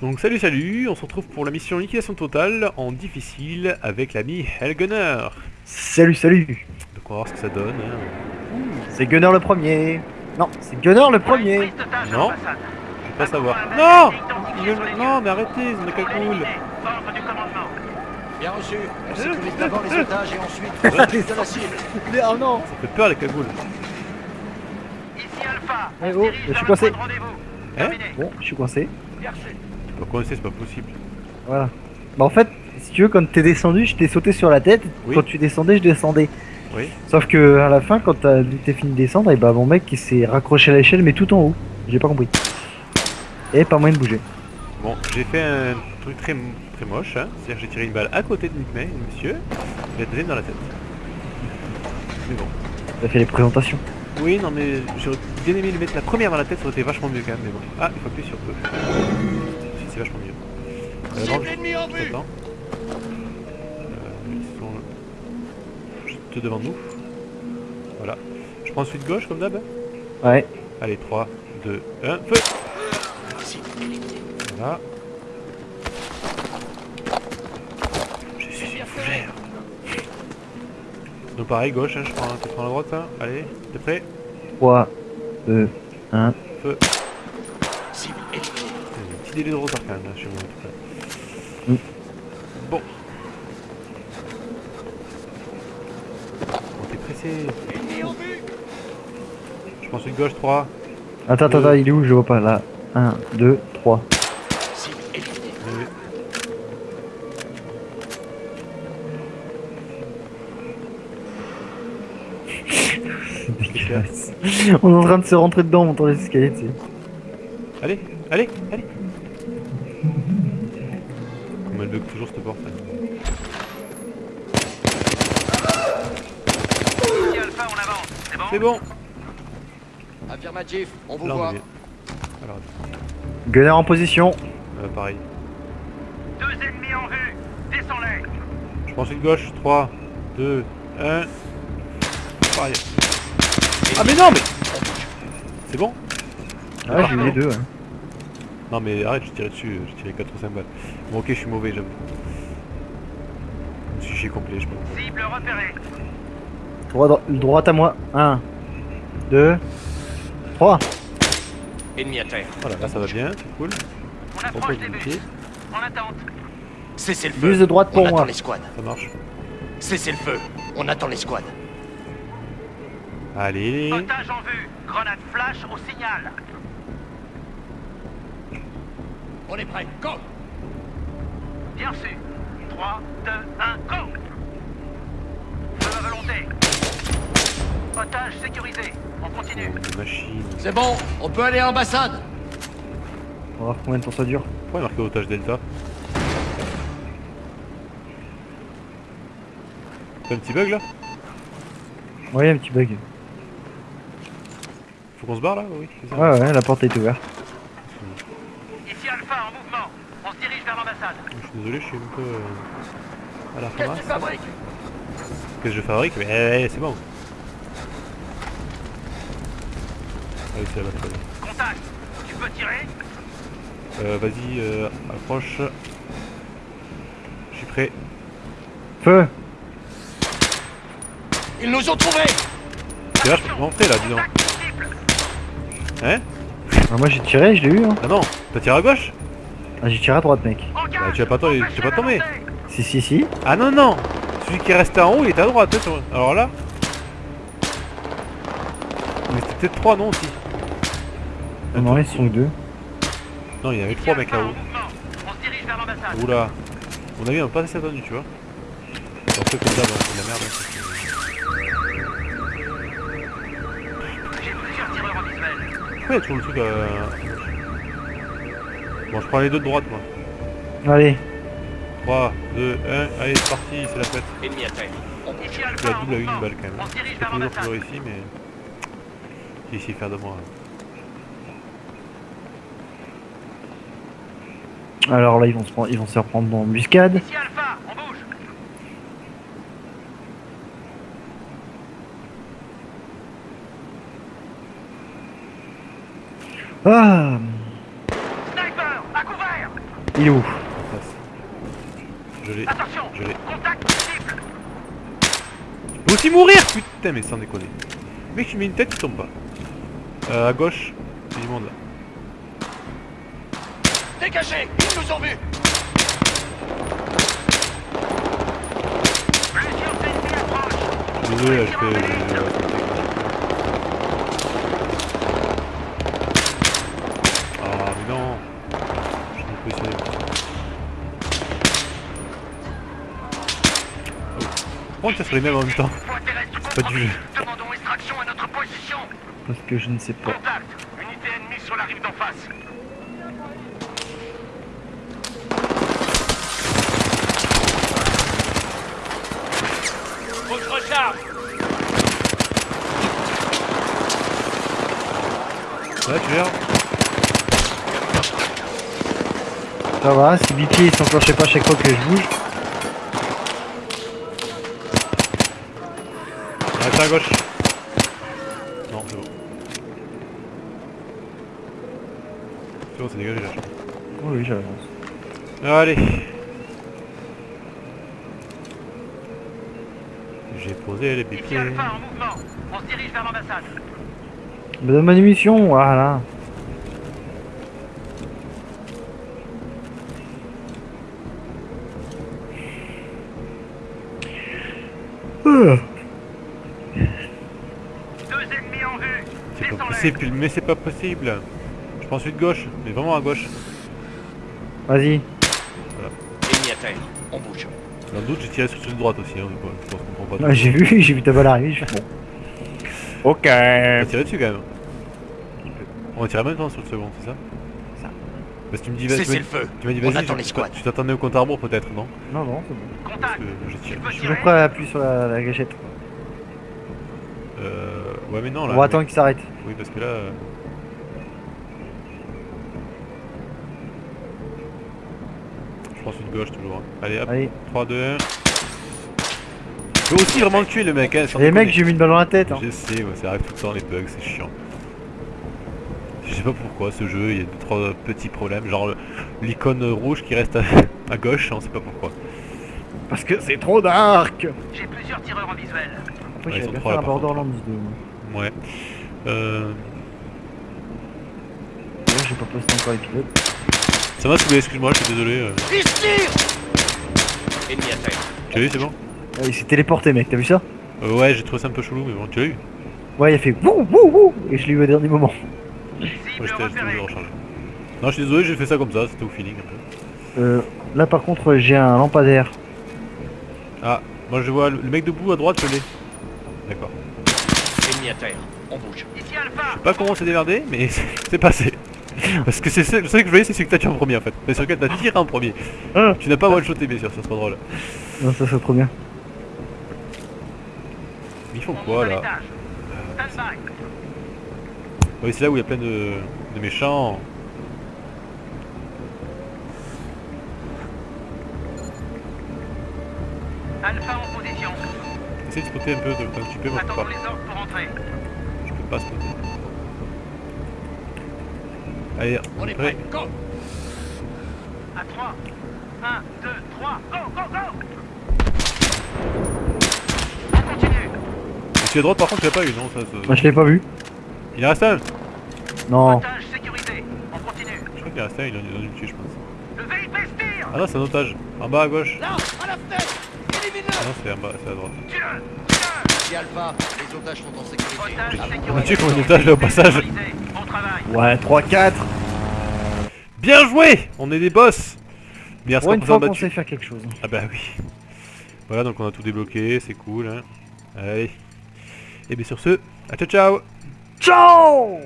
Donc salut salut, on se retrouve pour la mission liquidation totale en difficile avec l'ami Helgunner. Salut, salut Donc on va voir ce que ça donne. hein. C'est Gunner le premier Non, c'est Gunner le premier Non, je vais pas savoir. Non Il veut- Non mais arrêtez, c'est une cagoule. Bien reçu. On sécurise d'abord les otages et ensuite de la cible. Oh non Ça fait peur les cagoules. Ici Alpha, Eh oh, je suis coincé. point de rendez-vous. Hein Terminé. Bon, je suis coincé. Peux coincer, c'est pas possible. Voilà. Bah en fait, si tu veux, quand t'es descendu, je t'ai sauté sur la tête. Oui. Quand tu descendais, je descendais. Oui. Sauf que à la fin, quand t'as t'es fini de descendre, et bah mon mec il s'est raccroché à l'échelle, mais tout en haut. J'ai pas compris. Et pas moyen de bouger. Bon, j'ai fait un truc très, très moche, hein. c'est-à-dire que j'ai tiré une balle à côté de Nick May, monsieur, et la deuxième dans la tête. Mais bon. T'as fait les présentations. Oui, non mais j'aurais bien aimé lui mettre la première dans la tête, ça aurait été vachement mieux quand même, mais bon. Ah, il faut appuyer sur E. C'est vachement mieux. Euh, juste attends. Euh, ils sont juste devant nous. Voilà. Je prends celui de gauche comme d'hab. Ouais. Allez, 3, 2, 1, feu Voilà. Je suis une fougère. Donc pareil, gauche, hein, je prends, tu prends la droite, hein. Allez, t'es prêt? 3, 2, 1. Feu. Cible éliminée. Il y a un petit délai de retard quand même là chez moi en tout cas. Mm. Bon. Bon, t'es pressé. Je prends celui de gauche, 3. Attends, attends, attends, il est où? Je vois pas. Là. 1, 2, 3. Cible éliminée. C'est dégueulasse. On est en train de se rentrer dedans, on montant les escaliers, tu sais. Allez, allez, allez. Comme elle bug toujours cette porte. hein. Ici Alpha, on avance. C'est bon C'est bon. Affirmatif. On vous Là on voit. est. Alors, Gunner en position. euh, pareil. Deux ennemis en vue. Descends-les. Je prends celui de gauche, 3, 2, 1. Pareil. Ah mais non mais C'est bon Ah, j'ai eu les deux. ouais. Non mais arrête, je tirais dessus, j'ai tiré 4 ou 5 balles. Bon ok, je suis mauvais, j'avoue. Je me suis complet, je pense. Cible repérée. Droit, dro- droite à moi. 1, 2, 3. Ennemi à terre. Voilà, là ça va bien, c'est cool. On approche des buts. En attente. Cessez le feu. Buse de droite pour On attend moi. les squads. ça marche. Cessez le feu. On attend les squads. Allez Otage en vue. Grenade flash au signal. On est prêt. Go. Bien reçu. 3, 2, 1, go Feu à volonté. Otage sécurisé. On continue. Oh. C'est bon. On peut aller à l'ambassade. On va voir combien de temps ça dure. Pourquoi il marqué otage delta T'as un petit bug là? Ouais, un petit bug. Faut qu'on se barre là? Oui, ça. Ouais, ouais, la porte est ouverte. Alpha en mouvement. On se dirige vers l'ambassade. Je suis désolé, je suis un peu euh, à la Qu'est-ce que tu fabriques Qu'est-ce que je fabrique Mais eh, c'est bon. Ah oui, c'est la bonne Contact. Tu peux tirer Euh, vas-y, euh, approche. Je suis prêt. Feu Ils nous ont trouvés. C'est vachement prêt là, dis donc. Hein Ah, Moi j'ai tiré, je l'ai eu. Hein. Ah non, t'as tiré à gauche? Ah, j'ai tiré à droite, mec. Bah, tu vas pas tomber- tu vas pas tomber. Si, si, si. Ah non, non Celui qui est resté en haut, il était à droite. hein, Alors là... Mais c'était peut-être 3, non aussi Non, non, ils sont que deux. Non, il y en avait Ici 3 mecs là-haut. Oula On a vu, on pas assez attendu, tu vois. En fait, comme d'hab, c'est de la merde. hein. Le truc à... Bon, je prends les deux de droite, moi. Allez, 3, 2, 1, allez, c'est parti, c'est la fête. Ennemi Je Alpha la double à une balle quand même. On se dirige C'est vers toujours ici, mais... J'ai essayé de faire de moi. alors là ils vont se, prendre- ils vont se reprendre en embuscade. Ici Alpha, Ah Sniper, à couvert Il est où. Je l'ai. Attention Je l'ai. Contact cible Faut aussi mourir Putain mais sans déconner. Mec tu mets une tête tu tombes pas. Euh, à gauche, il y a du monde là. Dégagez Ils nous ont vus Je désolé, je fais... je- Ah mais non Je suis positionné. Oh. Pourquoi ça serait les mêmes en même temps pas du jeu. Demandons extraction à notre position Parce que je ne sais pas. Contact Unité ennemie sur la rive d'en face Faut que je recharge Là tu verras Ça va, si BP il s'enclenchait pas chaque fois que je bouge. Arrête à gauche Non c'est bon. C'est bon c'est dégagé là. Oui, oui, j'avance. Allez J'ai posé les Ici pieds. Alpha en mouvement On se dirige vers l'ambassade Me donne ma munition, voilà. Euh, Deux ennemis en vue C'est pas Descends-les possible, mais c'est pas possible. Je prends celui de gauche, mais vraiment à gauche. Vas-y. Ennemi à terre. On bouge. Dans le doute, j'ai tiré sur celui de droite aussi, hein, je pense qu'on comprend pas. Ah, j'ai vu, j'ai vu ta balle arriver. Je bon. Ok. On va tirer dessus quand même. On va tirer en même temps sur le second, c'est ça? Ça. Parce que tu me dis, vas- tu m'as le feu tu m'as dit, On vas-y, tu t'attendais au compte à rebours peut-être, non? Non, non, c'est bon. Parce Contact que je peux Toujours prêt à appuyer sur la, la gâchette. Euh. Ouais, mais non On là. va mais- attendre qu'il s'arrête. Oui, parce que là. euh, Je prends celui de gauche toujours. hein. Allez, hop, Allez. 3, 2, 1. Je peux aussi vraiment le tuer le mec, hein, Les mecs, j'ai mis une balle dans la tête. Hein. Je sais, ouais, ça arrive tout le temps les bugs, c'est chiant. Je sais pas pourquoi ce jeu, il y a deux trois petits problèmes, genre l'icône rouge qui reste à, à gauche, on sait pas pourquoi. Parce que c'est trop dark. J'ai plusieurs tireurs en visuel Après, Ouais, ils j'avais sont bien trois, fait là, un par Borderlands 2. Ouais. Euh, Là, j'ai pas posté encore l'épisode. ça m'a saoulé, excuse-moi, je suis désolé. euh. Ennemi. Tu l'as eu, c'est bon Ah, il s'est téléporté, mec, t'as vu ça? Euh, Ouais, j'ai trouvé ça un peu chelou, mais bon, tu l'as eu Ouais, il a fait wouh wouh wouh Et je l'ai eu au dernier moment. Ouais, j'étais recharger. Non, je suis désolé, j'ai fait ça comme ça, c'était au feeling un peu. Euh, là, par contre, j'ai un lampadaire. Ah, moi je vois le le mec debout à droite, je l'ai. D'accord. Ennemi à terre. On bouge. Ici Alpha Pas comment c'est démerdé, mais c'est passé. Parce que c'est ce le seul que je voyais, c'est celui que t'as tué en premier en fait. Mais sur lequel t'as tiré en premier. Hein Tu n'as pas one-shoté, bien sûr, ça serait drôle. Non, ça, c'est trop bien. Mais ils font On quoi là? Oui, c'est là où il y a plein de, de méchants. Alpha en position Essaye de spotter un peu, de, un petit peu, je Attendons pas. les ordres pour entrer Je pas spotter. Allez, On est prêt. Go À 3 1, 2, 3, go, go, go On continue à droite par contre, tu l'as pas eu, non ça, ça- Moi, je l'ai pas vu. Il en reste un Non. Otage On continue Je crois qu'il en reste un, il a dû le tuer, je pense. Le VIP se tire Ah non, c'est un otage. En bas à gauche. Là À la fenêtre Ah Élimine-le non, c'est en bas, c'est à droite. Tire Si Alpha, les otages sont en sécurité. Otage On otage là au passage. Neutralisé. Bon travail Ouais, 3-4. Bien joué On est des boss Bien Pour une pour fois qu'on sait faire quelque chose. Ah bah oui. Voilà, donc on a tout débloqué, c'est cool. Hein. Allez. Et bien sur ce, à ciao ciao Ciao